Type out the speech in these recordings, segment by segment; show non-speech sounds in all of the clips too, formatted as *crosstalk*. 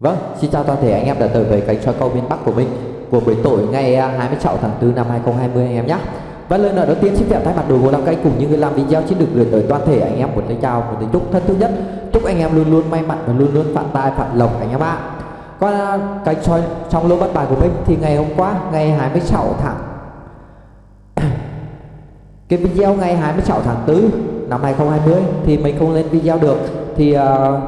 Vâng, xin chào toàn thể anh em đã tới với kênh soi câu miền Bắc của mình của buổi tối ngày à, 26 tháng 4 năm 2020 anh em nhé. Và lời nói đầu tiên xin phép thay mặt đội ngũ làm kênh cùng những người làm video xin được gửi tới toàn thể anh em một lời chào một lời chúc thân thương nhất. Chúc anh em luôn luôn may mắn và luôn luôn phát tài phát lộc anh em ạ. Còn à, kênh soi trong lô bắt bài của mình thì ngày hôm qua ngày 26 tháng *coughs* cái video ngày 26 tháng 4 năm 2020 thì mình không lên video được thì uh,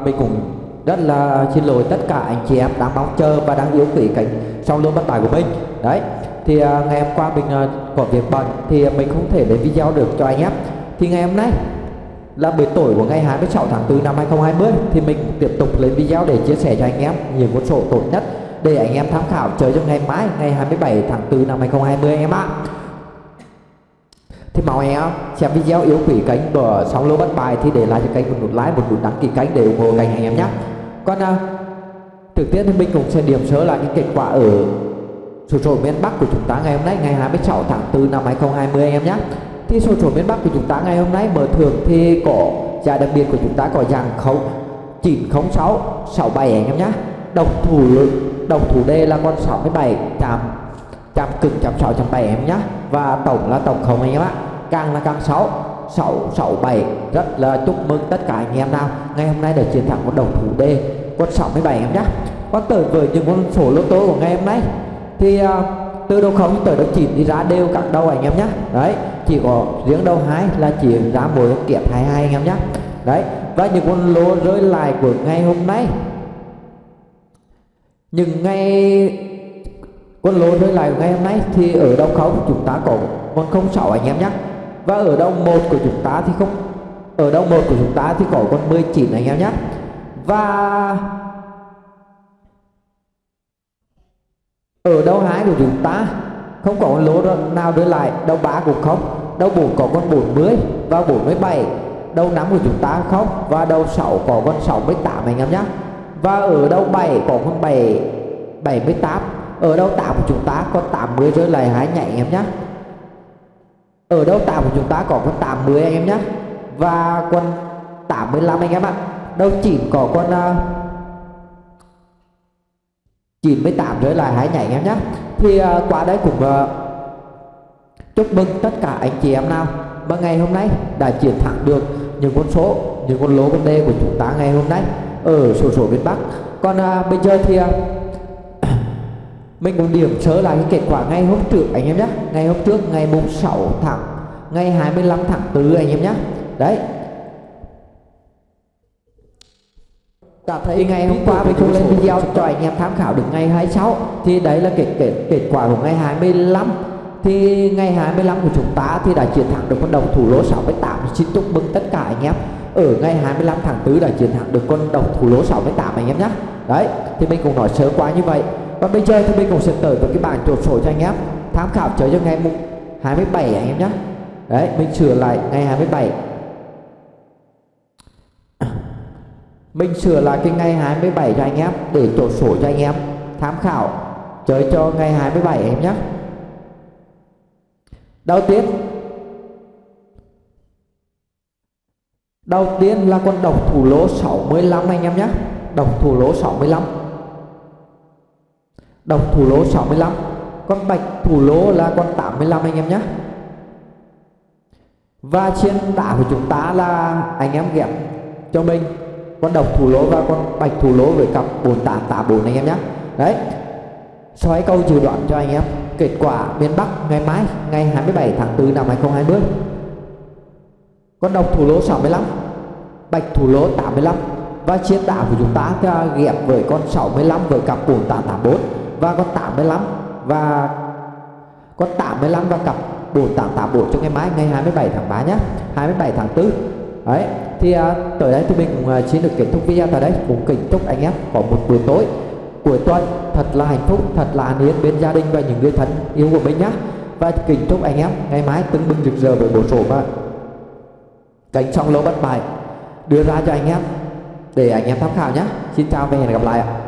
mình cũng rất là xin lỗi tất cả anh chị em đang mong chờ và đang yêu quý cảnh sau luôn bất bài của mình. Đấy thì uh, ngày hôm qua mình uh, có việc bận thì mình không thể lên video được cho anh em. Thì ngày hôm nay là buổi tối của ngày 26 tháng 4 năm 2020 thì mình tiếp tục lên video để chia sẻ cho anh em những con sổ tốt nhất để anh em tham khảo chơi cho ngày mai ngày 27 tháng 4 năm 2020 anh em ạ. Thì mong em xem video yếu quỷ cánh của sóng lô bất bài thì để lại cho kênh một nút like một nút đăng ký kênh để ủng hộ kênh anh em nhé còn uh, à, trực tiếp thì mình cũng sẽ điểm sơ lại những kết quả ở sổ số miền Bắc của chúng ta ngày hôm nay ngày 26 tháng 4 năm 2020 anh em nhé. Thì sổ số miền Bắc của chúng ta ngày hôm nay mở thưởng thì có giải đặc biệt của chúng ta có dàn khấu 906 67 anh em nhé. Đồng thủ đồng thủ D là con 67 chạm chạm cực chạm 6 chạm 7 em nhé. Và tổng là tổng không anh em ạ. Càng là càng 6 6 6 7 rất là chúc mừng tất cả anh em nào. Ngày hôm nay đã chiến thắng một đồng thủ D con 67 em nhé còn tới với những con số lô tô của ngày hôm nay. Thì uh, từ đầu không tới đầu 9 thì ra đều các đầu anh em nhé đấy chỉ có riêng đầu 2 là chỉ ra mỗi kiệt 22 anh em nhé đấy và những con lô rơi lại của ngày hôm nay. Những ngày con lô rơi lại của ngày hôm nay thì ở đầu không chúng ta có con không sáu anh em nhé và ở đầu một của chúng ta thì không ở đầu một của chúng ta thì có con 19 anh em nhé và ở đâu hái của chúng ta? Không có con lỗ nào đưa lại. Đâu ba cũng không, đâu bốn có con 40 và 47 đầu năm của chúng ta không và đầu 6 có con 68 anh em nhé và ở đầu 7 có con 7 78 ở đầu 8 của chúng ta có 80 rơi lại hái nhảy anh em nhé ở đâu tạm của chúng ta có con 80 anh em nhé và con 85 anh em ạ đâu chỉ có con uh, 98 rơi lại hãy nhảy em nhé thì uh, qua đấy cũng uh, chúc mừng tất cả anh chị em nào mà ngày hôm nay đã chiến thắng được những con số những con lô con đê của chúng ta ngày hôm nay ở sổ sổ miền Bắc. Còn uh, bây giờ thì uh, *coughs* mình cũng điểm sơ lại cái kết quả ngày hôm trước anh em nhé ngày hôm trước ngày mùng 6 tháng ngày 25 tháng 4 anh em nhé đấy cảm thấy ngày hôm qua mình không lên video cho anh em tham khảo được ngày 26 thì đấy là kết kết kết quả của ngày 25 thì ngày 25 của chúng ta thì đã chiến thắng được con đồng thủ lỗ 68 xin chúc mừng tất cả anh em. Ở ngày 25 tháng 4 đã chiến thắng được con đồng thủ lỗ 68 anh em nhé. Đấy, thì mình cũng nói sơ qua như vậy. Và bây giờ thì mình cũng sẽ tới với cái bảng chốt sổ cho anh em. Tham khảo chơi cho ngày 27 anh em nhé. Đấy, mình sửa lại ngày 27 mình sửa lại cái ngày 27 cho anh em, để chốt sổ cho anh em, tham khảo. Chơi cho ngày 27 em nhé. Đầu tiên đầu tiên là con độc thủ lỗ 65 anh em nhé. Độc thủ lỗ 65 Độc thủ lỗ 65 con bạch thủ lỗ là con 85 anh em nhé. Và trên đá của chúng ta là anh em ghép cho mình con độc thủ lỗ và con bạch thủ lỗ với cặp 4884 anh em nhé. Đấy. Xoáy câu dự đoạn cho anh em. Kết quả miền Bắc ngày mai, ngày 27 tháng 4 năm 2020 con độc thủ lỗ 65 bạch thủ lỗ 85 và chiến đá của chúng ta ghép với con 65 với cặp 4884 và con 85 và con 85 và cặp 4884 cho ngày mai, ngày 27 tháng 3 nhé. 27 tháng 4 đấy thì à, tới đây thì mình cũng uh, xin được kết thúc video tại đây. Cũng kính chúc anh em có một buổi tối cuối tuần thật là hạnh phúc thật là an yên bên gia đình và những người thân yêu của mình nhé và kính chúc anh em ngày mai tưng bừng rực rỡ với bộ sổ và cánh song lô bất bại. Đưa ra cho anh em để anh em tham khảo nhé xin chào và hẹn gặp lại ạ.